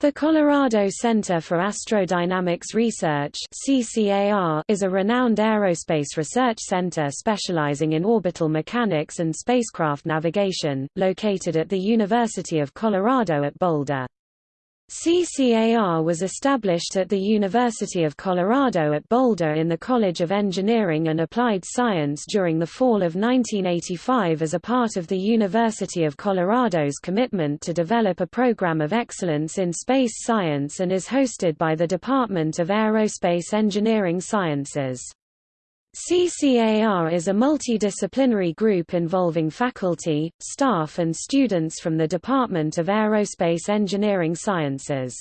The Colorado Center for Astrodynamics Research is a renowned aerospace research center specializing in orbital mechanics and spacecraft navigation, located at the University of Colorado at Boulder. CCAR was established at the University of Colorado at Boulder in the College of Engineering and Applied Science during the fall of 1985 as a part of the University of Colorado's commitment to develop a program of excellence in space science and is hosted by the Department of Aerospace Engineering Sciences. CCAR is a multidisciplinary group involving faculty, staff and students from the Department of Aerospace Engineering Sciences.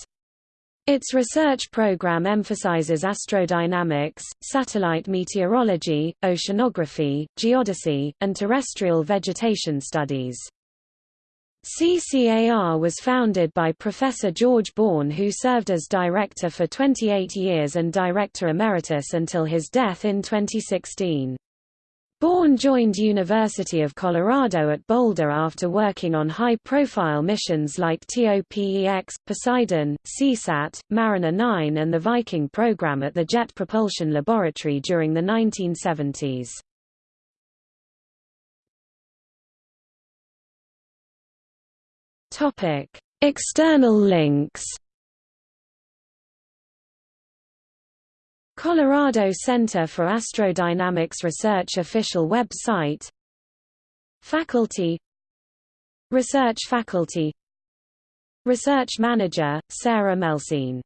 Its research program emphasizes astrodynamics, satellite meteorology, oceanography, geodesy, and terrestrial vegetation studies. CCAR was founded by Professor George Born who served as director for 28 years and director emeritus until his death in 2016. Born joined University of Colorado at Boulder after working on high-profile missions like TOPEX, Poseidon, Seasat, Mariner 9 and the Viking program at the Jet Propulsion Laboratory during the 1970s. Topic: External links. Colorado Center for Astrodynamics Research official website Faculty Research faculty Research Manager, Sarah Melsine